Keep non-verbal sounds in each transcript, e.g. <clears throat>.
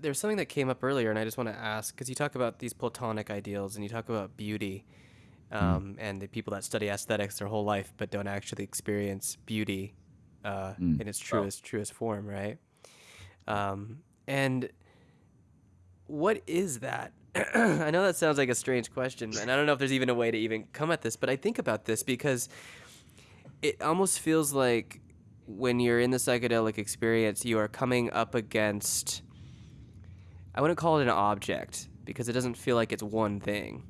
there's something that came up earlier, and I just want to ask because you talk about these Platonic ideals and you talk about beauty, um, and the people that study aesthetics their whole life but don't actually experience beauty uh, Mm. in its truest truest form, right? Um, and what is that? <clears throat> I know that sounds like a strange question, and I don't know if there's even a way to even come at this, but I think about this because it almost feels like when you're in the psychedelic experience, you are coming up against, I wouldn't call it an object because it doesn't feel like it's one thing.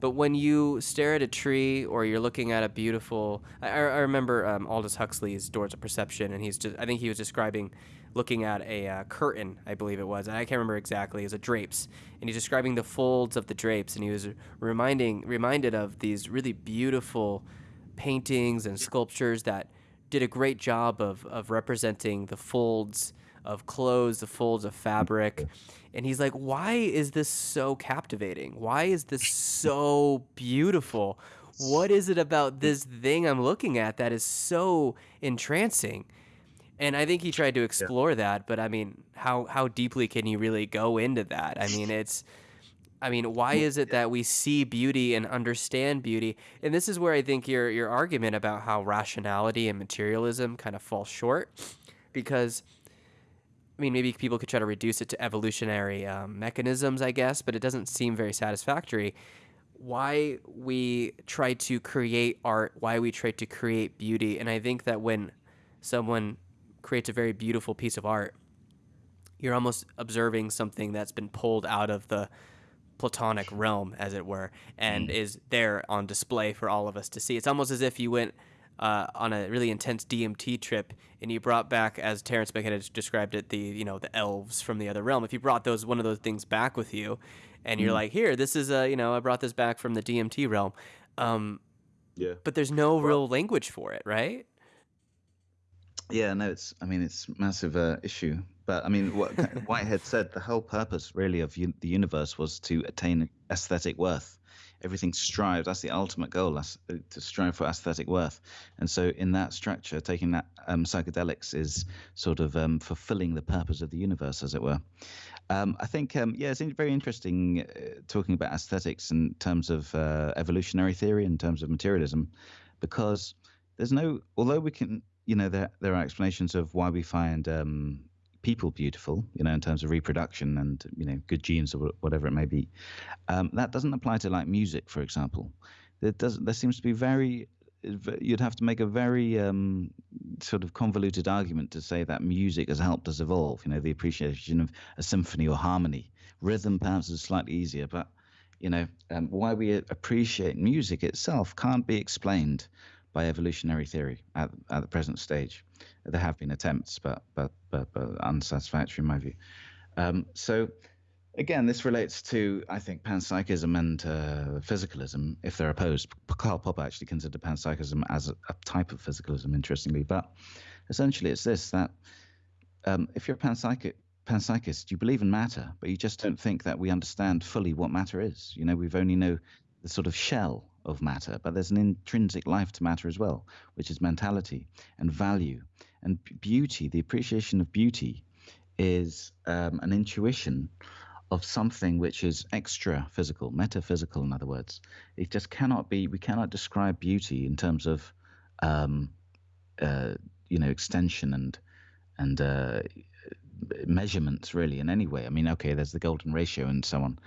But when you stare at a tree or you're looking at a beautiful, I, I remember um, Aldous Huxley's Doors of Perception, and he's just, I think he was describing looking at a uh, curtain, I believe it was, I can't remember exactly, it was a drapes, and he's describing the folds of the drapes, and he was reminding, reminded of these really beautiful paintings and sculptures that did a great job of, of representing the folds of clothes, the folds of fabric. And he's like, why is this so captivating? Why is this so beautiful? What is it about this thing I'm looking at that is so entrancing? And I think he tried to yeah. explore that, but I mean, how how deeply can you really go into that? I mean, it's I mean, why is it that we see beauty and understand beauty? And this is where I think your your argument about how rationality and materialism kind of fall short, because I mean, maybe people could try to reduce it to evolutionary um, mechanisms, I guess, but it doesn't seem very satisfactory. Why we try to create art, why we try to create beauty, and I think that when someone creates a very beautiful piece of art, you're almost observing something that's been pulled out of the platonic realm, as it were, and Mm. is there on display for all of us to see. It's almost as if you went uh, on a really intense DMT trip and you brought back, as Terence McKenna described it, the you know the elves from the other realm. If you brought those one of those things back with you, and you're Mm. like, here, this is a you know I brought this back from the DMT realm, um, Yeah. but there's no Well, real language for it, right? Yeah, no, it's. I mean, it's massive uh, issue. But I mean, what <laughs> Whitehead said, the whole purpose really of un- the universe was to attain aesthetic worth. Everything strives. That's the ultimate goal. That's uh, to strive for aesthetic worth. And so, in that structure, taking that um, psychedelics is sort of um, fulfilling the purpose of the universe, as it were. Um, I think, um, yeah, it's in- very interesting uh, talking about aesthetics in terms of uh, evolutionary theory, in terms of materialism, because there's no, although we can, you know, there, there are explanations of why we find um, people beautiful, you know, in terms of reproduction and, you know, good genes or whatever it may be. Um, that doesn't apply to like music, for example. There does, there seems to be very, you'd have to make a very um, sort of convoluted argument to say that music has helped us evolve. You know, the appreciation of a symphony or harmony. Rhythm perhaps is slightly easier, but you know, um, why we appreciate music itself can't be explained by evolutionary theory at, at the present stage. There have been attempts, but but but, but unsatisfactory in my view. Um, so again, this relates to I think panpsychism and uh, physicalism if they're opposed. Karl Popper actually considered panpsychism as a, a type of physicalism, interestingly, but essentially it's this that um, if you're a panpsychic panpsychist, you believe in matter, but you just don't think that we understand fully what matter is. You know, we've only know the sort of shell of matter, but there's an intrinsic life to matter as well, which is mentality and value and beauty. The appreciation of beauty is um, an intuition of something which is extra physical, metaphysical, in other words. It just cannot be, we cannot describe beauty in terms of, um, uh, you know, extension and, and, uh, measurements really in any way. I mean, okay, there's the golden ratio and so on,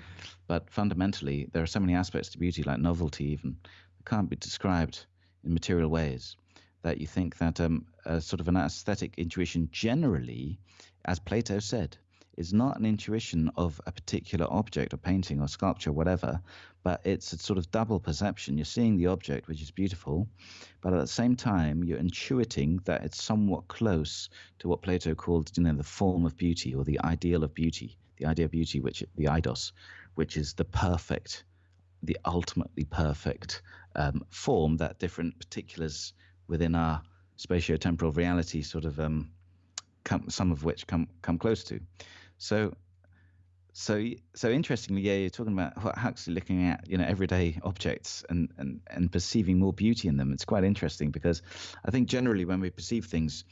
but fundamentally, there are so many aspects to beauty, like novelty, even, that can't be described in material ways. That you think that um, sort of an aesthetic intuition generally, as Plato said, is not an intuition of a particular object or painting or sculpture, whatever, but it's a sort of double perception. You're seeing the object, which is beautiful, but at the same time, you're intuiting that it's somewhat close to what Plato called, you know, the form of beauty or the ideal of beauty, the idea of beauty, which the eidos, which is the perfect, the ultimately perfect um, form that different particulars within our spatio-temporal reality sort of um, come, some of which come come close to. So so so interestingly, yeah, you're talking about Hu- Huxley looking at you know everyday objects and, and and perceiving more beauty in them. It's quite interesting because I think generally when we perceive things,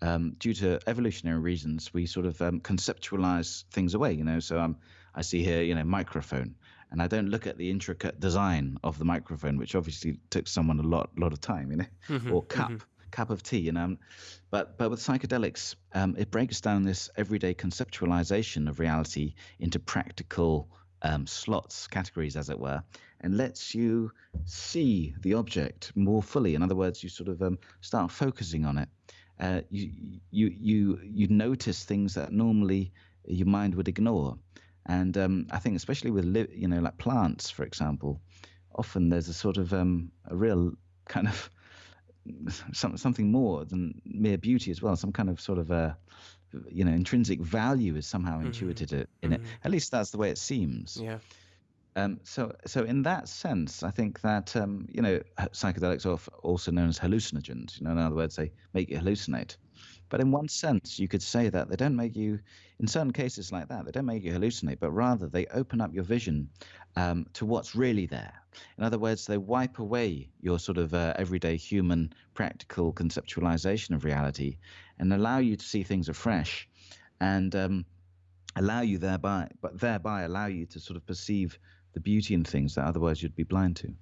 um, due to evolutionary reasons, we sort of um, conceptualize things away. You know, so um, I see here, you know, microphone, and I don't look at the intricate design of the microphone, which obviously took someone a lot, lot of time. You know, Mhm, or cup, mhm. Cup of tea. You know, but but with psychedelics, um, it breaks down this everyday conceptualization of reality into practical um, slots, categories, as it were, and lets you see the object more fully. In other words, you sort of um, start focusing on it. Uh, you you you you notice things that normally your mind would ignore, and um, I think especially with li- you know like plants, for example, often there's a sort of um, a real kind of some, something more than mere beauty as well. Some kind of sort of a you know intrinsic value is somehow Mhm, intuited it in it. mhm. At least that's the way it seems. Yeah. Um, so, so in that sense, I think that um, you know psychedelics are also known as hallucinogens. You know, in other words, they make you hallucinate. But in one sense, you could say that they don't make you, in certain cases like that, they don't make you hallucinate, but rather they open up your vision um, to what's really there. In other words, they wipe away your sort of uh, everyday human practical conceptualization of reality and allow you to see things afresh, and um, allow you thereby, but thereby allow you to sort of perceive the beauty in things that otherwise you'd be blind to.